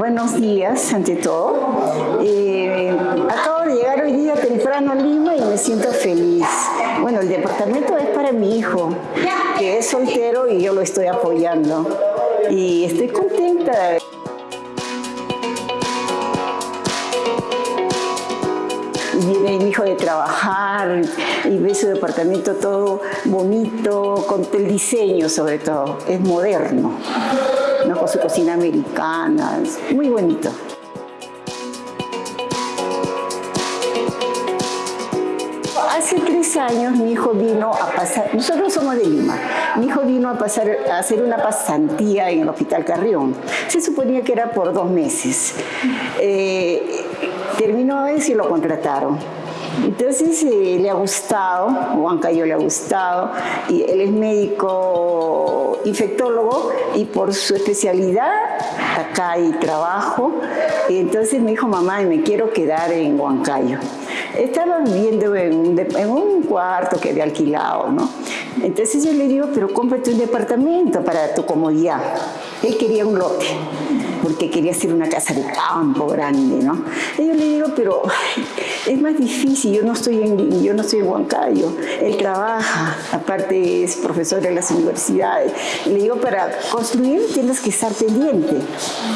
buenos días ante todo. Eh, acabo de llegar hoy día temprano a Lima y me siento feliz. Bueno, el departamento es para mi hijo, que es soltero y yo lo estoy apoyando. Y estoy contenta. viene mi hijo de trabajar y ve su departamento todo bonito, con el diseño sobre todo, es moderno, ¿no? con su cocina americana, muy bonito. Hace tres años mi hijo vino a pasar, nosotros somos de Lima, mi hijo vino a, pasar, a hacer una pasantía en el Hospital Carrión. Se suponía que era por dos meses. Eh, terminó eso y lo contrataron. Entonces eh, le ha gustado, Juan Cayo le ha gustado, y él es médico infectólogo y por su especialidad acá hay trabajo. Y entonces me dijo, mamá, me quiero quedar en Huancayo. Estaba viviendo en un, en un cuarto que había alquilado, ¿no? Entonces yo le digo, pero cómprate un departamento para tu comodidad. Él quería un lote porque quería hacer una casa de campo grande, ¿no? Y yo le digo, pero es más difícil, yo no estoy en, yo no estoy en Huancayo, él trabaja, aparte es profesor en las universidades. le digo, para construir tienes que estar pendiente,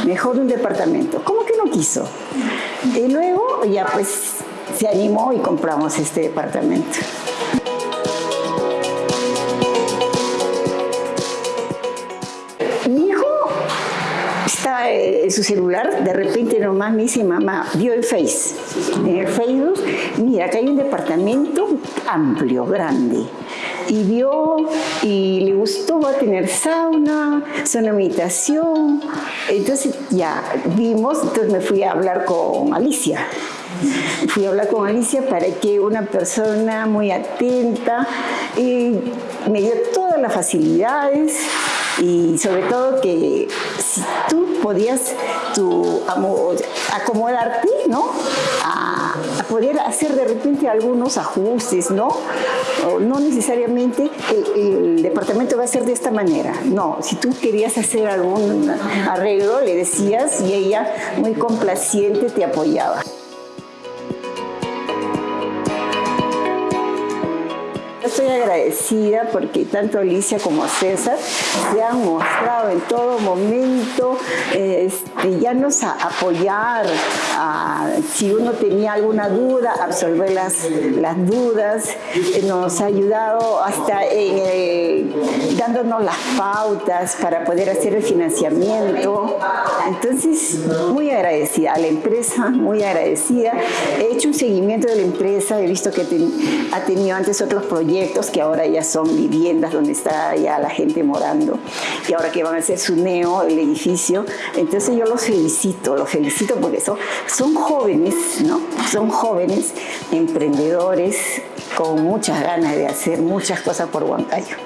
mejor un departamento. ¿Cómo que no quiso? Y luego ya pues se animó y compramos este departamento. Estaba en su celular, de repente nomás me dice, mamá, vio el Face, en el Facebook, mira, acá hay un departamento amplio, grande. Y vio y le gustó, va a tener sauna, zona habitación. Entonces ya vimos, entonces me fui a hablar con Alicia. Fui a hablar con Alicia para que una persona muy atenta y me dio todas las facilidades y sobre todo que si tú podías tu, acomodarte, ¿no? A, poder hacer de repente algunos ajustes, ¿no? No necesariamente el, el, departamento va a ser de esta manera, no, si tú querías hacer algún arreglo le decías y ella muy complaciente te apoyaba. Estoy agradecida porque tanto Alicia como César se han mostrado en todo momento este, ya nos a apoyar, si uno tenía alguna duda, absolver las, las dudas, eh, nos ha ayudado hasta eh, dándonos las pautas para poder hacer el financiamiento. Entonces, muy agradecida a la empresa, muy agradecida. He hecho un seguimiento de la empresa, he visto que ha tenido antes otros proyectos que ahora ya son viviendas donde está ya la gente morando y ahora que van a hacer su neo, el edificio. Entonces yo los felicito, los felicito porque son, son jóvenes, ¿no? Son jóvenes emprendedores con muchas ganas de hacer muchas cosas por Huancayo.